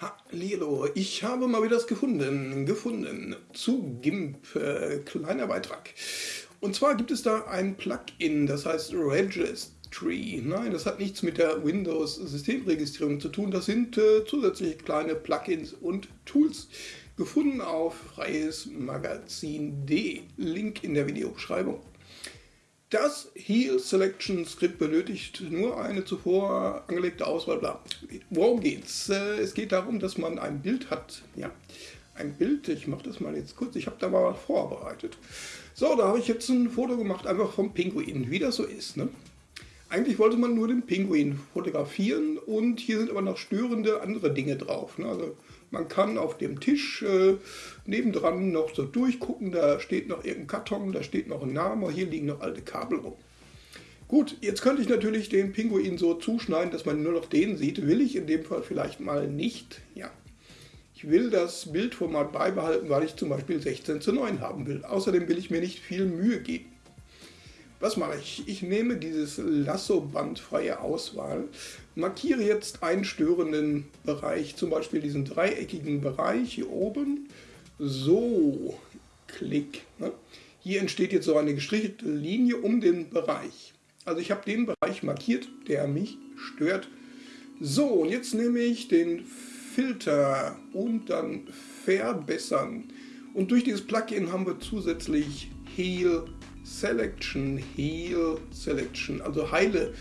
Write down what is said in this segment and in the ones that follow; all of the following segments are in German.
Hallo, ich habe mal wieder das gefunden, gefunden zu GIMP, äh, kleiner Beitrag. Und zwar gibt es da ein Plugin, das heißt Registry. Nein, das hat nichts mit der Windows-Systemregistrierung zu tun, das sind äh, zusätzliche kleine Plugins und Tools. Gefunden auf freiesmagazin.de, Link in der Videobeschreibung. Das Heal Selection Skript benötigt nur eine zuvor angelegte Auswahl. Bla. Worum geht's? Äh, es geht darum, dass man ein Bild hat. Ja, ein Bild. Ich mache das mal jetzt kurz. Ich habe da mal vorbereitet. So, da habe ich jetzt ein Foto gemacht, einfach vom Pinguin, wie das so ist. Ne? Eigentlich wollte man nur den Pinguin fotografieren und hier sind aber noch störende andere Dinge drauf. Ne? Also man kann auf dem Tisch äh, nebendran noch so durchgucken, da steht noch irgendein Karton, da steht noch ein Name, hier liegen noch alte Kabel rum. Gut, jetzt könnte ich natürlich den Pinguin so zuschneiden, dass man nur noch den sieht. Will ich in dem Fall vielleicht mal nicht. Ja, ich will das Bildformat beibehalten, weil ich zum Beispiel 16 zu 9 haben will. Außerdem will ich mir nicht viel Mühe geben. Was mache ich? Ich nehme dieses Lasso-Band freie Auswahl, markiere jetzt einen störenden Bereich, zum Beispiel diesen dreieckigen Bereich hier oben. So, klick. Ne? Hier entsteht jetzt so eine gestrichelte Linie um den Bereich. Also ich habe den Bereich markiert, der mich stört. So, und jetzt nehme ich den Filter und dann verbessern. Und durch dieses Plugin haben wir zusätzlich Heal Selection, Heal Selection, also heile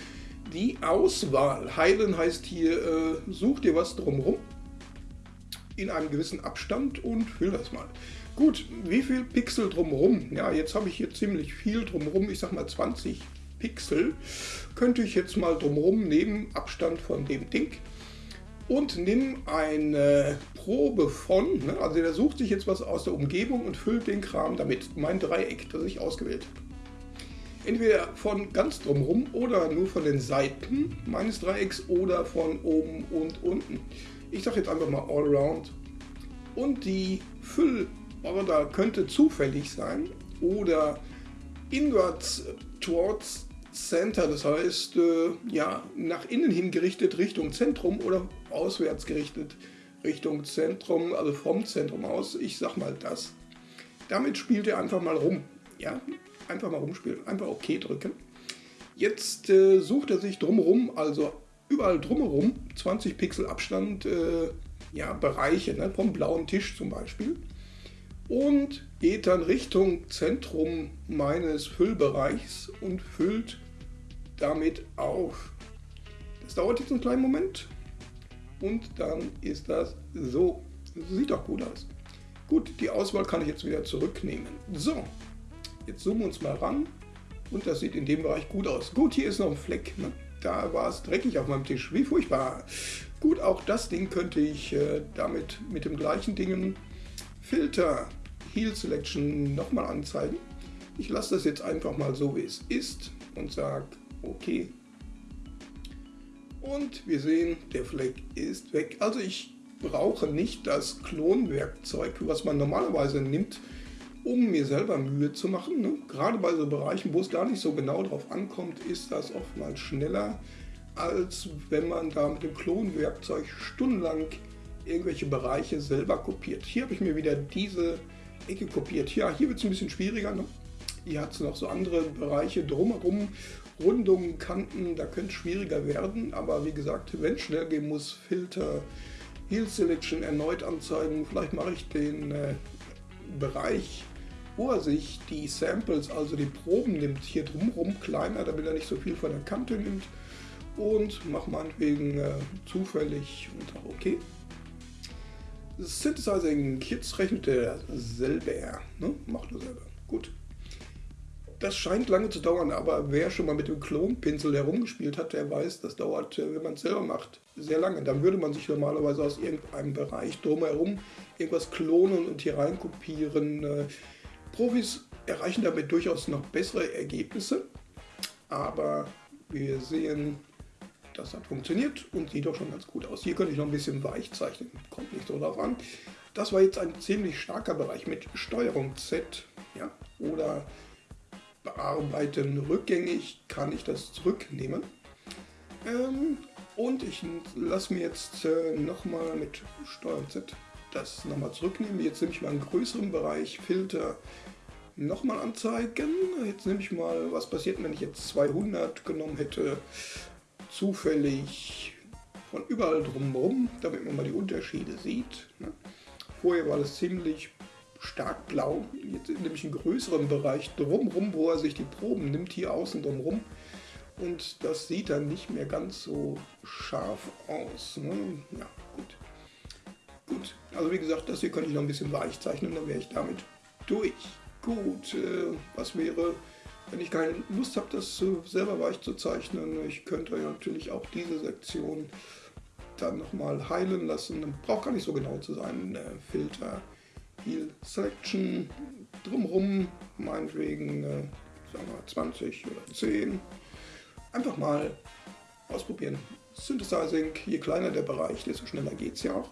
die Auswahl. Heilen heißt hier, äh, such dir was drumherum in einem gewissen Abstand und füll das mal. Gut, wie viel Pixel drumherum? Ja, jetzt habe ich hier ziemlich viel drumherum, ich sag mal 20 Pixel. Könnte ich jetzt mal drumherum nehmen, Abstand von dem Ding und nimm eine Probe von, ne, also der sucht sich jetzt was aus der Umgebung und füllt den Kram damit, mein Dreieck, das ich ausgewählt habe. Entweder von ganz drumherum oder nur von den Seiten meines Dreiecks oder von oben und unten. Ich sage jetzt einfach mal all around. Und die Füllorder könnte zufällig sein oder inwards towards Center, das heißt äh, ja, nach innen hin gerichtet Richtung Zentrum oder auswärts gerichtet Richtung Zentrum, also vom Zentrum aus. Ich sag mal das. Damit spielt er einfach mal rum. Ja, einfach mal rumspielen, einfach OK drücken. Jetzt äh, sucht er sich drumherum, also überall drumherum, 20 Pixel Abstand, äh, ja, Bereiche, ne, vom blauen Tisch zum Beispiel. Und geht dann Richtung Zentrum meines Füllbereichs und füllt damit auf. Das dauert jetzt einen kleinen Moment und dann ist das so. Sieht doch gut aus. Gut, die Auswahl kann ich jetzt wieder zurücknehmen. So, jetzt zoomen wir uns mal ran und das sieht in dem Bereich gut aus. Gut, hier ist noch ein Fleck. Ne? Da war es dreckig auf meinem Tisch. Wie furchtbar. Gut, auch das Ding könnte ich äh, damit mit dem gleichen Dingen Filter Heal Selection nochmal anzeigen. Ich lasse das jetzt einfach mal so, wie es ist und sage OK. Und wir sehen, der Fleck ist weg. Also ich brauche nicht das Klonwerkzeug, was man normalerweise nimmt, um mir selber Mühe zu machen. Ne? Gerade bei so Bereichen, wo es gar nicht so genau drauf ankommt, ist das oftmals schneller, als wenn man da mit dem Klonwerkzeug stundenlang irgendwelche Bereiche selber kopiert. Hier habe ich mir wieder diese Ecke kopiert. Ja, hier wird es ein bisschen schwieriger. Ne? Hier hat es noch so andere Bereiche drumherum Rundungen, Kanten, da könnte es schwieriger werden, aber wie gesagt, wenn es schnell gehen muss, Filter, Heal Selection erneut anzeigen, vielleicht mache ich den äh, Bereich, wo er sich die Samples, also die Proben nimmt, hier drumherum kleiner, damit er nicht so viel von der Kante nimmt und mache meinetwegen äh, zufällig unter OK. Synthesizing, jetzt rechnet er selber, ne? macht er selber. Das scheint lange zu dauern, aber wer schon mal mit dem Klonpinsel herumgespielt hat, der weiß, das dauert, äh, wenn man es selber macht, sehr lange. Dann würde man sich normalerweise aus irgendeinem Bereich drumherum irgendwas klonen und hier rein kopieren. Äh, Profis erreichen damit durchaus noch bessere Ergebnisse, aber wir sehen, das hat funktioniert und sieht doch schon ganz gut aus. Hier könnte ich noch ein bisschen weich zeichnen, kommt nicht so darauf an. Das war jetzt ein ziemlich starker Bereich mit Steuerung Z ja, oder bearbeiten rückgängig kann ich das zurücknehmen. Ähm, Und ich lasse mir jetzt äh, nochmal mit Steuern Z das nochmal zurücknehmen. Jetzt nehme ich mal einen größeren Bereich Filter nochmal anzeigen. Jetzt nehme ich mal, was passiert, wenn ich jetzt 200 genommen hätte, zufällig von überall drumherum, damit man mal die Unterschiede sieht. Ne? Vorher war das ziemlich stark blau. Jetzt nehme ich einen größeren Bereich drumherum, wo er sich die Proben nimmt, hier außen drumherum. Und das sieht dann nicht mehr ganz so scharf aus. Ne? Ja, gut. Gut, also wie gesagt, das hier könnte ich noch ein bisschen weich zeichnen, dann wäre ich damit durch. Gut, äh, was wäre, wenn ich keine Lust habe, das äh, selber weich zu zeichnen? Ich könnte ja natürlich auch diese Sektion dann nochmal heilen lassen. Braucht gar nicht so genau zu sein. Äh, Filter, Heal Selection, drumherum, meinetwegen äh, sagen wir 20 oder 10. Einfach mal ausprobieren. Synthesizing, je kleiner der Bereich, desto schneller geht es ja auch.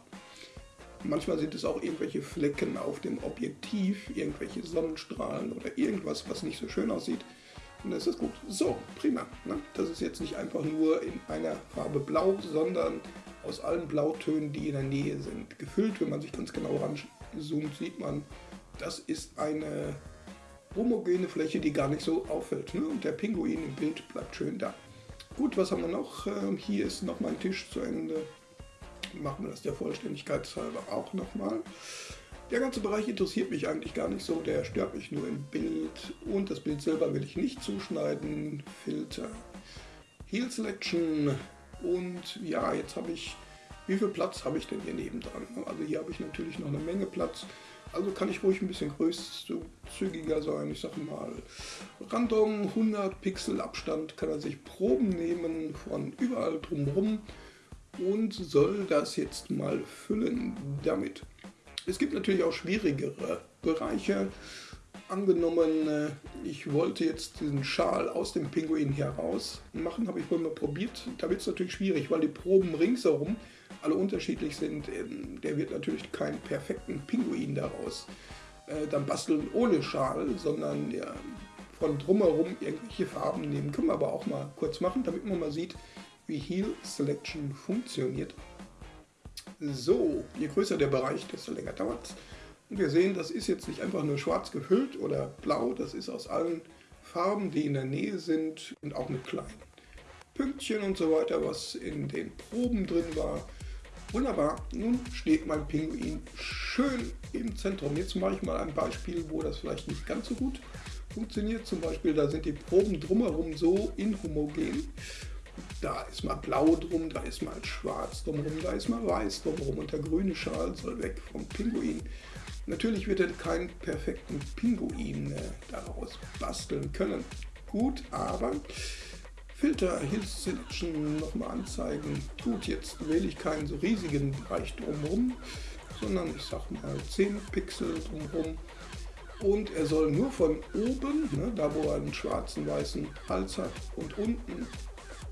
Manchmal sind es auch irgendwelche Flecken auf dem Objektiv, irgendwelche Sonnenstrahlen oder irgendwas, was nicht so schön aussieht. Und das ist gut. So, prima. Ne? Das ist jetzt nicht einfach nur in einer Farbe blau, sondern aus allen Blautönen, die in der Nähe sind, gefüllt. Wenn man sich ganz genau ranzoomt, sieht man, das ist eine homogene Fläche, die gar nicht so auffällt. Ne? Und der Pinguin im Bild bleibt schön da. Gut, was haben wir noch? Ähm, hier ist noch mein Tisch zu Ende machen wir das der Vollständigkeit halber auch nochmal. Der ganze Bereich interessiert mich eigentlich gar nicht so, der stört mich nur im Bild und das Bild selber will ich nicht zuschneiden. Filter, Heal Selection und ja, jetzt habe ich, wie viel Platz habe ich denn hier nebendran? Also hier habe ich natürlich noch eine Menge Platz, also kann ich ruhig ein bisschen großzügiger sein. Ich sage mal, random 100 Pixel Abstand kann er sich Proben nehmen von überall drumherum und soll das jetzt mal füllen damit. Es gibt natürlich auch schwierigere Bereiche. Angenommen, äh, ich wollte jetzt diesen Schal aus dem Pinguin heraus machen, habe ich wohl mal probiert. Da wird es natürlich schwierig, weil die Proben ringsherum alle unterschiedlich sind. Ähm, der wird natürlich keinen perfekten Pinguin daraus äh, dann basteln ohne Schal, sondern ja, von drumherum irgendwelche Farben nehmen. Können wir aber auch mal kurz machen, damit man mal sieht, wie Heal Selection funktioniert. So, je größer der Bereich, desto länger dauert es. Und wir sehen, das ist jetzt nicht einfach nur schwarz gefüllt oder blau, das ist aus allen Farben, die in der Nähe sind und auch mit kleinen Pünktchen und so weiter, was in den Proben drin war. Wunderbar, nun steht mein Pinguin schön im Zentrum. Jetzt mache ich mal ein Beispiel, wo das vielleicht nicht ganz so gut funktioniert. Zum Beispiel, da sind die Proben drumherum so inhomogen da ist mal blau drum, da ist mal schwarz drumherum, da ist mal weiß drumherum und der grüne Schal soll weg vom Pinguin. Natürlich wird er keinen perfekten Pinguin äh, daraus basteln können. Gut, aber Filter Hill Selection nochmal anzeigen. Gut, jetzt wähle ich keinen so riesigen Bereich drumherum, sondern ich sag mal 10 Pixel drumherum. Und er soll nur von oben, ne, da wo er einen schwarzen, weißen Hals hat, und unten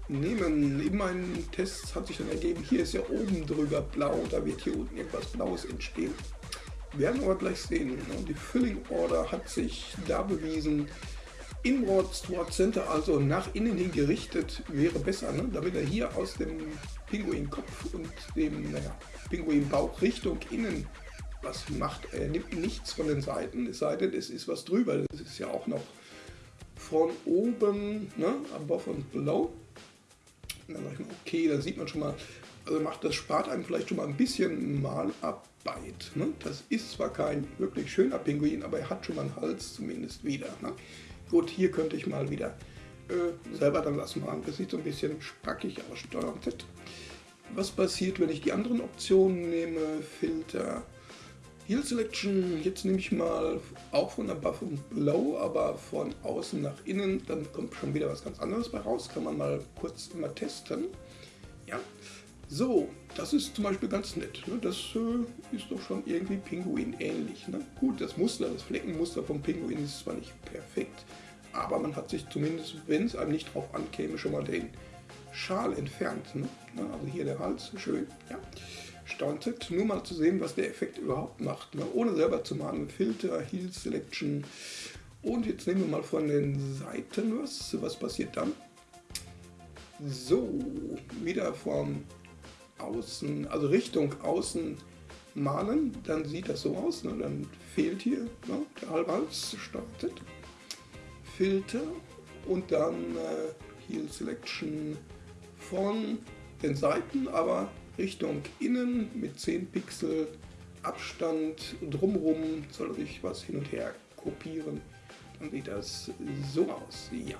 nehmen. In meinen Tests hat sich dann ergeben, hier ist ja oben drüber blau, da wird hier unten etwas Blaues entstehen. Wir werden aber gleich sehen. Die Filling Order hat sich da bewiesen. Inward Sword Center, also nach innen hin gerichtet, wäre besser, ne? damit er hier aus dem Pinguin-Kopf und dem naja, Pinguin-Bauch Richtung innen was macht. Er nimmt nichts von den Seiten, es sei denn, es ist was drüber. Das ist ja auch noch von oben, ne? above und below. Dann ich mal, okay, da sieht man schon mal, also macht das spart einem vielleicht schon mal ein bisschen Malarbeit. Ne? Das ist zwar kein wirklich schöner Pinguin, aber er hat schon mal einen Hals zumindest wieder. Ne? Gut, hier könnte ich mal wieder äh, selber dann was machen. Das sieht so ein bisschen spackig aus, Steuerung Z. Was passiert, wenn ich die anderen Optionen nehme? Filter, Heal Selection, jetzt nehme ich mal auch von der Buff und Blow, aber von außen nach innen, dann kommt schon wieder was ganz anderes bei raus, kann man mal kurz immer testen. Ja, so, das ist zum Beispiel ganz nett, ne? das äh, ist doch schon irgendwie Pinguin ähnlich. Ne? Gut, das Muster, das Fleckenmuster vom Pinguin ist zwar nicht perfekt, aber man hat sich zumindest, wenn es einem nicht drauf ankäme, schon mal den Schal entfernt. Ne? Also hier der Hals, schön, ja stauntet, nur mal zu sehen, was der Effekt überhaupt macht. Ne? Ohne selber zu malen. Filter, Heal Selection. Und jetzt nehmen wir mal von den Seiten was. Was passiert dann? So, wieder von außen, also Richtung außen malen, dann sieht das so aus. Ne? Dann fehlt hier ne? der halbe Hals startet. Filter und dann äh, Heal Selection von den Seiten, aber Richtung innen mit 10 Pixel Abstand drumherum soll sich was hin und her kopieren. Dann sieht das so aus. Ja,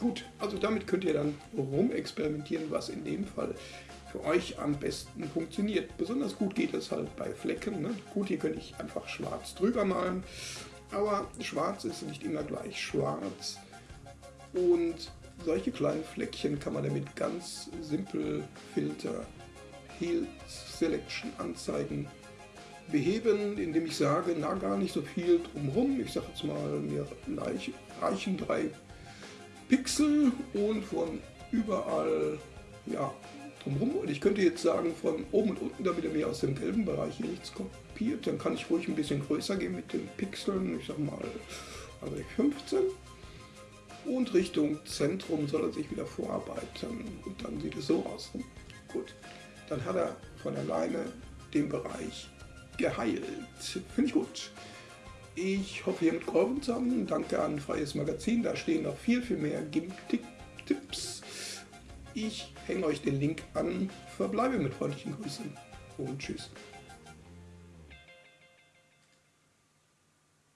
gut. Also damit könnt ihr dann rumexperimentieren, was in dem Fall für euch am besten funktioniert. Besonders gut geht es halt bei Flecken. Ne? Gut, hier könnte ich einfach schwarz drüber malen, aber schwarz ist nicht immer gleich schwarz. Und solche kleinen Fleckchen kann man damit ganz simpel Filter Heal Selection anzeigen beheben, indem ich sage, na gar nicht so viel drumherum. Ich sage jetzt mal, mir reichen drei Pixel und von überall ja, drumherum. Und ich könnte jetzt sagen, von oben und unten, damit er mir aus dem gelben Bereich hier nichts kopiert, dann kann ich ruhig ein bisschen größer gehen mit den Pixeln. Ich sage mal, also 15. Und Richtung Zentrum soll er sich wieder vorarbeiten. Und dann sieht es so aus. Gut, dann hat er von alleine den Bereich geheilt. Finde ich gut. Ich hoffe, ihr mit geholfen zu haben. Danke an Freies Magazin. Da stehen noch viel, viel mehr GIMP-Tipps. Ich hänge euch den Link an. Verbleibe mit freundlichen Grüßen und tschüss.